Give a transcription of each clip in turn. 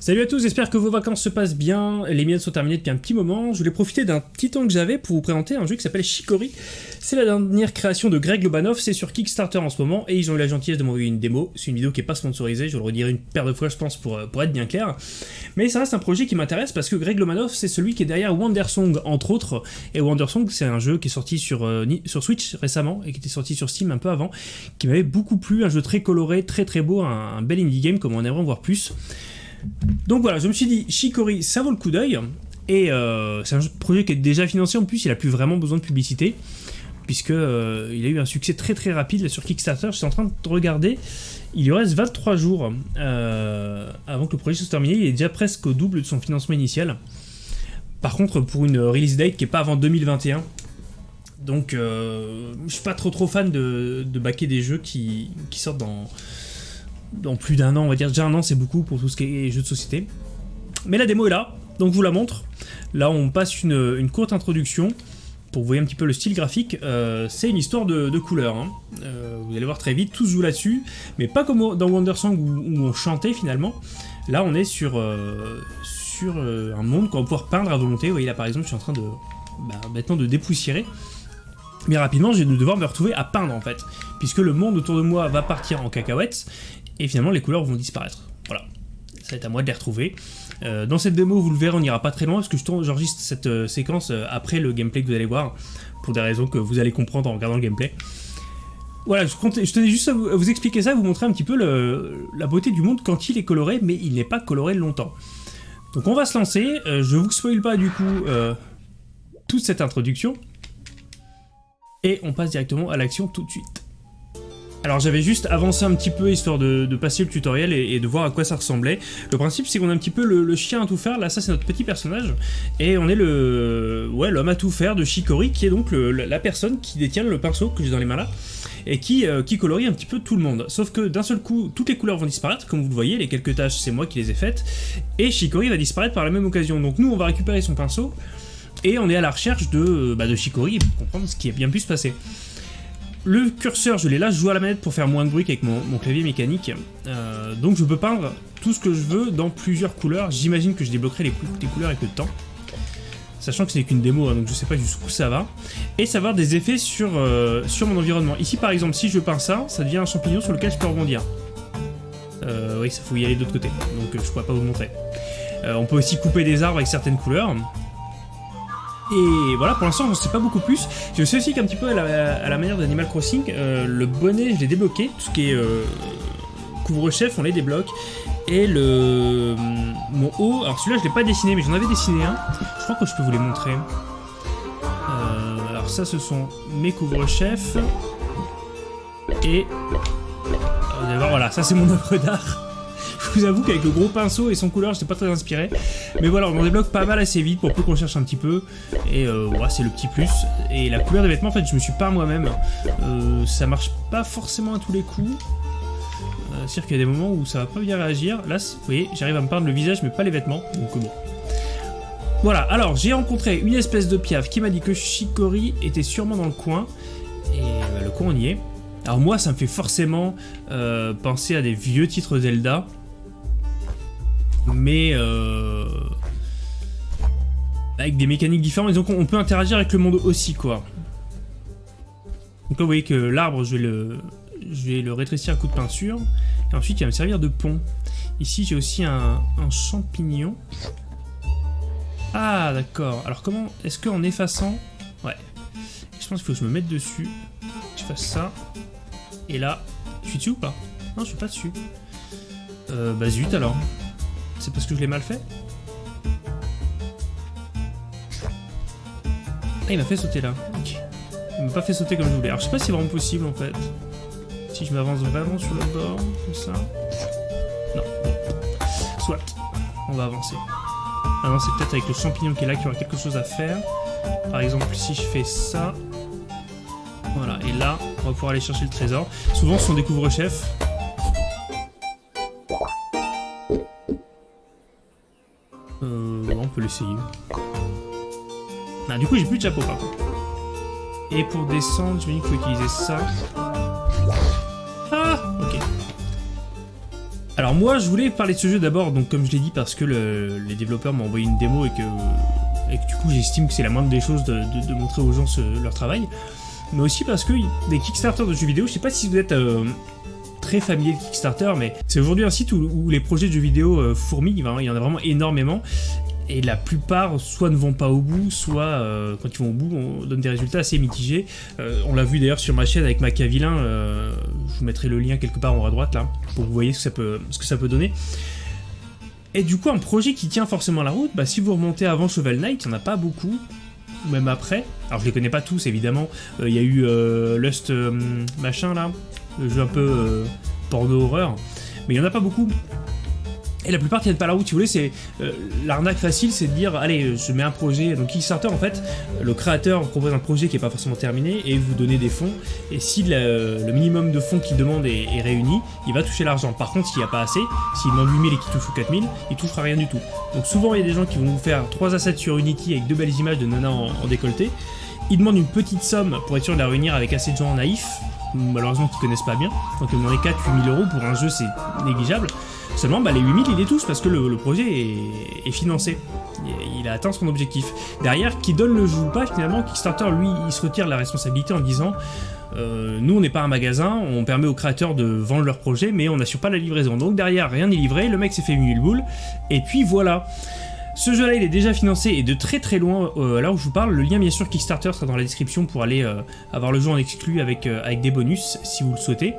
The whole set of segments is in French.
Salut à tous, j'espère que vos vacances se passent bien, les miennes sont terminées depuis un petit moment. Je voulais profiter d'un petit temps que j'avais pour vous présenter un jeu qui s'appelle Chicory. C'est la dernière création de Greg Lobanov, c'est sur Kickstarter en ce moment, et ils ont eu la gentillesse de m'envoyer une démo. C'est une vidéo qui est pas sponsorisée, je le redirai une paire de fois je pense pour, pour être bien clair. Mais ça reste un projet qui m'intéresse parce que Greg Lobanov c'est celui qui est derrière Wandersong entre autres, et Wandersong c'est un jeu qui est sorti sur, euh, sur Switch récemment, et qui était sorti sur Steam un peu avant, qui m'avait beaucoup plu, un jeu très coloré, très très beau, un, un bel indie game comme on aimerait en voir plus. Donc voilà, je me suis dit, Chicory, ça vaut le coup d'œil. Et euh, c'est un projet qui est déjà financé, en plus il a plus vraiment besoin de publicité, puisque euh, il a eu un succès très très rapide sur Kickstarter, je suis en train de regarder, il lui reste 23 jours euh, avant que le projet soit terminé, il est déjà presque au double de son financement initial. Par contre, pour une release date qui n'est pas avant 2021, donc je suis pas trop trop fan de, de backer des jeux qui sortent dans dans plus d'un an, on va dire déjà un an c'est beaucoup pour tout ce qui est jeux de société. Mais la démo est là, donc je vous la montre. Là on passe une, courte introduction pour vous voyez un petit peu le style graphique. Euh, c'est une histoire de, couleurs, hein. euh, vous allez voir très vite, tout se joue là-dessus, mais pas comme dans Wondersong où, où on chantait finalement. Là on est sur, euh, sur un monde qu'on va pouvoir peindre à volonté. Vous voyez là par exemple je suis en train de, bah, maintenant de dépoussiérer. Mais rapidement, je vais devoir me retrouver à peindre en fait, puisque le monde autour de moi va partir en cacahuètes, et finalement les couleurs vont disparaître. Voilà, ça va être à moi de les retrouver. Euh, dans cette démo, vous le verrez, on n'ira pas très loin, parce que j'enregistre cette euh, séquence euh, après le gameplay que vous allez voir, pour des raisons que vous allez comprendre en regardant le gameplay. Voilà, je, tenais juste à vous, expliquer ça, vous montrer un petit peu la beauté du monde quand il est coloré, mais il n'est pas coloré longtemps. Donc on va se lancer, je vous spoil pas du coup toute cette introduction, et on passe directement à l'action tout de suite. Alors j'avais juste avancé un petit peu histoire de, passer le tutoriel et, de voir à quoi ça ressemblait. Le principe c'est qu'on a un petit peu le, chien à tout faire, là ça c'est notre petit personnage, et on est le ouais l'homme à tout faire de Shikori qui est donc la personne qui détient le pinceau que j'ai dans les mains là, et qui, euh, qui colorie un petit peu tout le monde. Sauf que d'un seul coup, toutes les couleurs vont disparaître, comme vous le voyez, les quelques tâches c'est moi qui les ai faites, et Shikori va disparaître par la même occasion. Donc nous on va récupérer son pinceau, et on est à la recherche de, bah, de Shikori pour comprendre ce qui a bien pu se passer. Le curseur, je l'ai là, je joue à la manette pour faire moins de bruit qu'avec mon, clavier mécanique. Euh, donc je peux peindre tout ce que je veux dans plusieurs couleurs. J'imagine que je débloquerai les, couleurs avec le temps. Sachant que c'est qu'une démo, hein, donc je sais pas jusqu'où ça va. Et ça va avoir des effets sur, euh, sur mon environnement. Ici par exemple, si je peins ça, ça devient un champignon sur lequel je peux rebondir. Euh, oui, ça faut y aller de l'autre côté, donc je pourrais pas vous montrer. on peut aussi couper des arbres avec certaines couleurs. Et voilà, pour l'instant, j'en sais pas beaucoup plus. Je sais aussi qu'un petit peu à la, manière d'Animal Crossing, euh, le bonnet, je l'ai débloqué. Tout ce qui est euh, couvre-chef, on les débloque. Et le mon haut, alors celui-là, je l'ai pas dessiné, mais j'en avais dessiné un. Je crois que je peux vous les montrer. Euh, alors ça, ce sont mes couvre-chefs. Et... Voilà, ça c'est mon œuvre d'art vous avoue qu'avec le gros pinceau et son couleur, j'étais pas très inspiré. Mais voilà, on en débloque pas mal assez vite pour peu qu'on cherche un petit peu. Et euh, voilà, c'est le petit plus. Et la couleur des vêtements, en fait, je me suis pas moi-même. Euh, ça marche pas forcément à tous les coups. Euh, C'est-à-dire qu'il y a des moments où ça va pas bien réagir. Là, vous voyez, j'arrive à me peindre le visage, mais pas les vêtements. Donc bon. Voilà, alors j'ai rencontré une espèce de piaf qui m'a dit que Shikori était sûrement dans le coin. Et bah, le coin on y est. Alors moi ça me fait forcément euh, penser à des vieux titres Zelda mais euh, avec des mécaniques différentes, et donc on peut interagir avec le monde aussi, quoi. Donc là, vous voyez que l'arbre, je, vais le, rétrécir à coup de peinture, et ensuite il va me servir de pont. Ici, j'ai aussi un, champignon. Ah, d'accord. Alors comment, est-ce qu'en effaçant... Ouais. Je pense qu'il faut que je me mette dessus, je fasse ça, et là, je suis dessus ou pas? Non, je suis pas dessus. Euh, bah zut alors. C'est parce que je l'ai mal fait Ah, il m'a fait sauter là. Ok. Il m'a pas fait sauter comme je voulais. Alors, je sais pas si c'est vraiment possible, en fait. Si je m'avance vraiment sur le bord, comme ça. Non. Soit. On va avancer. Ah non, c'est peut-être avec le champignon qui est là qu'il y aura quelque chose à faire. Par exemple, si je fais ça... Voilà, et là, on va pouvoir aller chercher le trésor. Souvent, ce sont du coup, j'ai plus de chapeau par contre. Et pour descendre, je me dis qu'il faut utiliser ça. Ah Ok. Alors moi, je voulais parler de ce jeu d'abord, donc comme je l'ai dit, parce que les développeurs m'ont envoyé une démo et que, du coup j'estime que c'est la moindre des choses de, montrer aux gens leur travail. Mais aussi parce que des Kickstarter de jeux vidéo, je sais pas si vous êtes euh, très familier de Kickstarter, mais c'est aujourd'hui un site où, les projets de jeux vidéo euh, fourmillent, il y en a vraiment énormément et la plupart soit ne vont pas au bout, soit euh, quand ils vont au bout, on donne des résultats assez mitigés. Euh, on l'a vu d'ailleurs sur ma chaîne avec Machiavelin, euh, je vous mettrai le lien quelque part en haut à droite là, pour que vous voyez ce que ça peut, ce que ça peut donner. Et du coup, un projet qui tient forcément la route, bah, si vous remontez avant Shovel Knight, il n'y en a pas beaucoup, même après. Alors je les connais pas tous évidemment, il y a eu Lust machin là, le jeu un peu porno horreur, mais il n'y en a pas beaucoup. Et la plupart tiennent pas la route, si vous voulez, c'est euh, l'arnaque facile, c'est de dire, allez, je mets un projet, donc Kickstarter en fait, le créateur propose un projet qui n'est pas forcément terminé et vous donnez des fonds, et si le, minimum de fonds qu'il demande est, réuni, il va toucher l'argent. Par contre, s'il n'y a pas assez, s'il demande 8000 et qu'il touche 4000, il touchera rien du tout. Donc souvent, il y a des gens qui vont vous faire 3 assets sur Unity avec deux belles images de nana en, décolleté, ils demandent une petite somme pour être sûr de la réunir avec assez de gens naïfs, malheureusement qui connaissent pas bien, donc ils demandent 4-8000 euros pour un jeu c'est négligeable, Seulement, bah, les 8000, il les touche parce que le, projet est, financé. Il a atteint son objectif. Derrière, qui donne le jeu ou pas, finalement, Kickstarter, lui, il se retire la responsabilité en disant euh, nous, on n'est pas un magasin, on permet aux créateurs de vendre leur projet, mais on n'assure pas la livraison. Donc derrière, rien n'est livré, le mec s'est fait une boule, et puis voilà. Ce jeu-là, il est déjà financé et de très très loin euh, à l'heure où je vous parle. Le lien, bien sûr, Kickstarter sera dans la description pour aller euh, avoir le jeu en exclu avec, avec des bonus, si vous le souhaitez.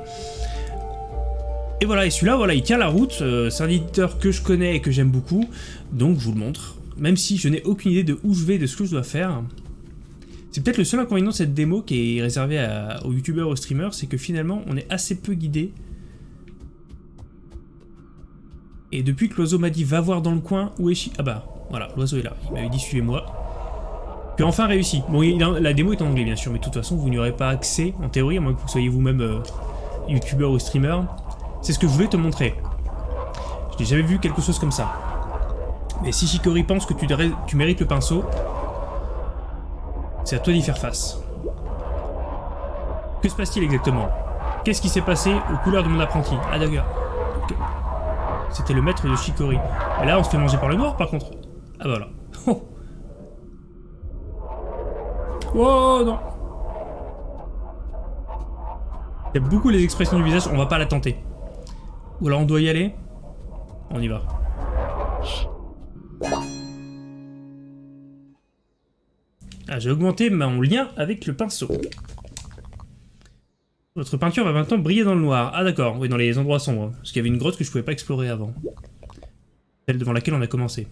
Et voilà, et celui-là, voilà, il tient la route, euh, c'est un éditeur que je connais et que j'aime beaucoup, donc je vous le montre. Même si je n'ai aucune idée de où je vais, de ce que je dois faire. C'est peut-être le seul inconvénient de cette démo qui est réservée aux youtubeurs, aux streamers, c'est que finalement, on est assez peu guidé. Et depuis que l'oiseau m'a dit va voir dans le coin où est Chi... Ah bah, voilà, l'oiseau est là, il m'avait dit suivez-moi. Puis enfin réussi. Bon, la démo est en anglais bien sûr, mais de toute façon, vous n'y aurez pas accès, en théorie, à moins que vous soyez vous-même euh, youtubeur ou streamer. C'est ce que je voulais te montrer. Je n'ai jamais vu quelque chose comme ça. Mais si Shikori pense que tu, mérites le pinceau, c'est à toi d'y faire face. Que se passe-t-il exactement? Qu'est-ce qui s'est passé aux couleurs de mon apprenti? Ah d'accord. C'était le maître de Shikori. Et là, on se fait manger par le noir, par contre. Ah bah voilà. Oh, non Il y a beaucoup les expressions du visage, on va pas la tenter. Ou alors on doit y aller On y va. Ah, j'ai augmenté mon lien avec le pinceau. Votre peinture va maintenant briller dans le noir. Ah d'accord, oui, dans les endroits sombres. Parce qu'il y avait une grotte que je pouvais pas explorer avant. Celle devant laquelle on a commencé.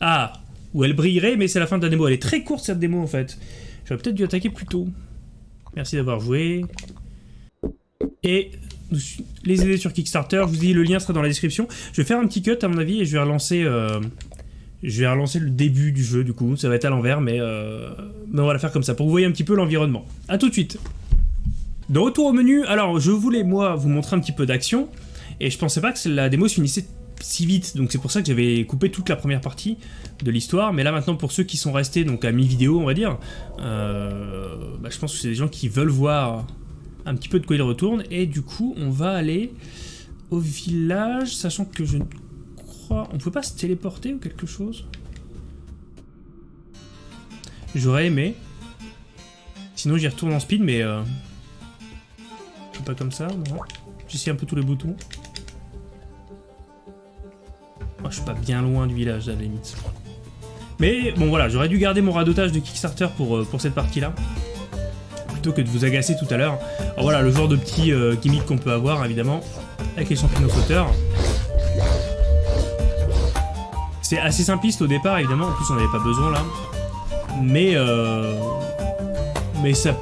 Ah Où elle brillerait, mais c'est la fin de la démo. Elle est très courte cette démo en fait. J'aurais peut-être dû attaquer plus tôt. Merci d'avoir joué. Et les aider sur Kickstarter, je vous dis le lien sera dans la description. Je vais faire un petit cut à mon avis et je vais relancer, euh, je vais relancer le début du jeu du coup. Ça va être à l'envers mais, euh, mais on va la faire comme ça pour vous voyez un petit peu l'environnement. A tout de suite De retour au menu, alors je voulais moi vous montrer un petit peu d'action et je pensais pas que la démo se finissait si vite, donc c'est pour ça que j'avais coupé toute la première partie de l'histoire, mais là maintenant pour ceux qui sont restés donc à mi-vidéo on va dire, euh, bah, je pense que c'est des gens qui veulent voir un petit peu de quoi il retourne. Et du coup, on va aller au village, sachant que je On peut pas se téléporter ou quelque chose? J'aurais aimé. Sinon, j'y retourne en speed, mais... Euh... Pas comme ça, non. J'essaie un peu tous les boutons. Je suis pas bien loin du village, à la limite. Mais bon, voilà, j'aurais dû garder mon radotage de Kickstarter pour, euh, pour cette partie-là plutôt que de vous agacer tout à l'heure. voilà, le genre de petit euh, gimmick qu'on peut avoir, évidemment, avec les champignons sauteurs. C'est assez simpliste au départ, évidemment, en plus on n'avait pas besoin là. Mais, euh, mais ça,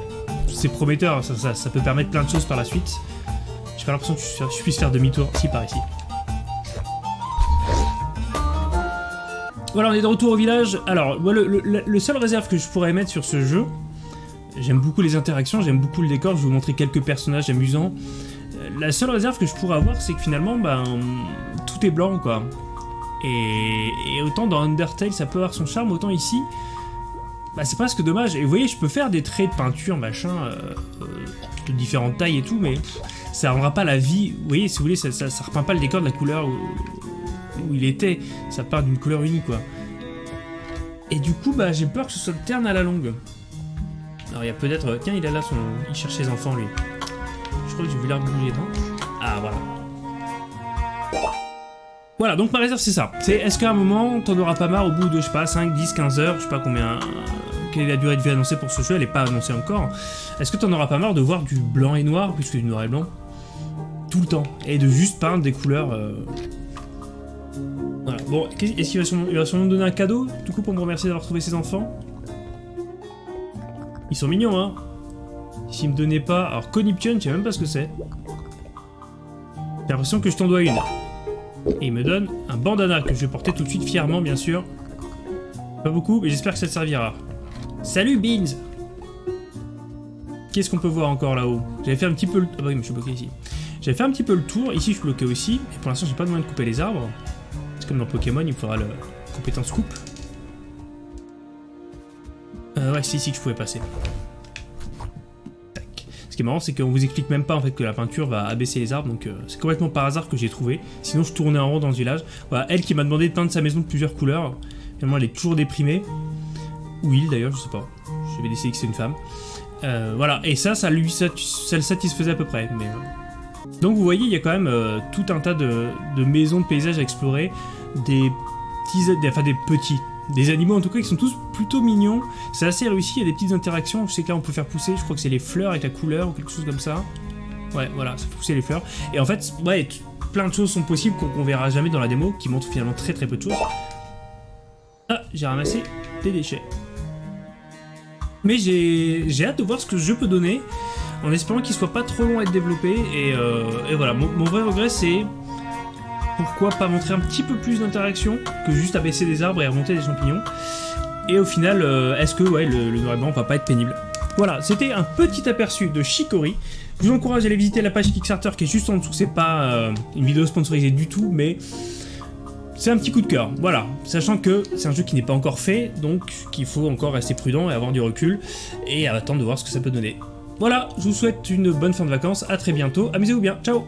c'est prometteur, ça, peut permettre plein de choses par la suite. J'ai pas l'impression que je, puisse faire demi-tour. Si, par ici. Voilà, on est de retour au village. Alors, le, le seul réserve que je pourrais mettre sur ce jeu, J'aime beaucoup les interactions, j'aime beaucoup le décor, je vais vous montrer quelques personnages amusants. Euh, la seule réserve que je pourrais avoir, c'est que finalement, ben, tout est blanc, quoi. Et, autant dans Undertale, ça peut avoir son charme, autant ici, bah, c'est presque dommage. Et vous voyez, je peux faire des traits de peinture, machin, euh, euh, de différentes tailles et tout, mais ça rendra pas la vie. Vous voyez, si vous voulez, ça, repeint pas le décor de la couleur où, il était. Ça peint d'une couleur unique, quoi. Et du coup, bah, j'ai peur que ce soit terne à la longue. Alors, il y a peut-être... Tiens, il est là, son... il cherche ses enfants, lui. Je crois que j'ai vu bouger, non? Ah, voilà. Voilà, donc ma réserve, c'est ça. C'est est-ce qu'à un moment, t'en auras pas marre au bout de, je sais pas, 5, 10, 15 heures, je sais pas combien... Quelle est la durée de vie annoncée pour ce jeu Elle est pas annoncée encore. Est-ce que t'en auras pas marre de voir du blanc et noir, plus que du noir et blanc? Tout le temps. Et de juste peindre des couleurs... Euh... Voilà. Bon, est-ce qu'il va sûrement, me donner un cadeau, du coup, pour me remercier d'avoir trouvé ses enfants? Ils sont mignons, hein S'il me donnait pas... Alors, Coniption, je sais même pas ce que c'est. J'ai l'impression que je t'en dois une. Et il me donne un bandana que je vais porter tout de suite fièrement, bien sûr. Pas beaucoup, mais j'espère que ça te servira. Salut, Beans Qu'est-ce qu'on peut voir encore là-haut? J'avais fait un petit peu le... Ah bah oui, mais je suis bloqué ici. J'avais fait un petit peu le tour. Ici, je suis bloqué aussi. Et pour l'instant, j'ai pas de moyen de couper les arbres. C'est comme dans Pokémon, il faudra le compétence coupe. Euh, ouais, c'est ici que je pouvais passer. Qui est marrant, c'est qu'on vous explique même pas en fait que la peinture va abaisser les arbres, donc euh, c'est complètement par hasard que j'ai trouvé. Sinon, je tournais en rond dans ce village. Voilà, elle qui m'a demandé de peindre sa maison de plusieurs couleurs. Finalement, elle est toujours déprimée. Ou il d'ailleurs, je sais pas. J'avais décidé que c'est une femme. Euh, voilà, et ça, ça lui ça, ça le satisfaisait à peu près. Mais. Donc vous voyez, il y a quand même euh, tout un tas de, maisons, de paysages à explorer, des petits, enfin des petits, des animaux en tout cas qui sont tous plutôt mignons. C'est assez réussi, il y a des petites interactions. Je sais que là on peut faire pousser, je crois que c'est les fleurs avec la couleur ou quelque chose comme ça. Ouais, voilà, ça fait les fleurs. Et en fait, ouais, plein de choses sont possibles qu'on verra jamais dans la démo, qui montrent finalement très très peu de choses. Ah, j'ai ramassé des déchets. Mais j'ai hâte de voir ce que je peux donner, en espérant qu'il soit pas trop long à être développé. Et, euh, et voilà, mon, mon, vrai regret c'est pourquoi pas montrer un petit peu plus d'interaction que juste abaisser des arbres et remonter des champignons. Et au final, euh, est-ce que le, le noir et blanc va pas être pénible? Voilà, c'était un petit aperçu de Chicory. Je vous encourage à aller visiter la page Kickstarter qui est juste en dessous. C'est pas euh, une vidéo sponsorisée du tout, mais c'est un petit coup de cœur, voilà, sachant que c'est un jeu qui n'est pas encore fait, donc qu'il faut encore rester prudent et avoir du recul, et attendre de voir ce que ça peut donner. Voilà, je vous souhaite une bonne fin de vacances, à très bientôt, amusez-vous bien, ciao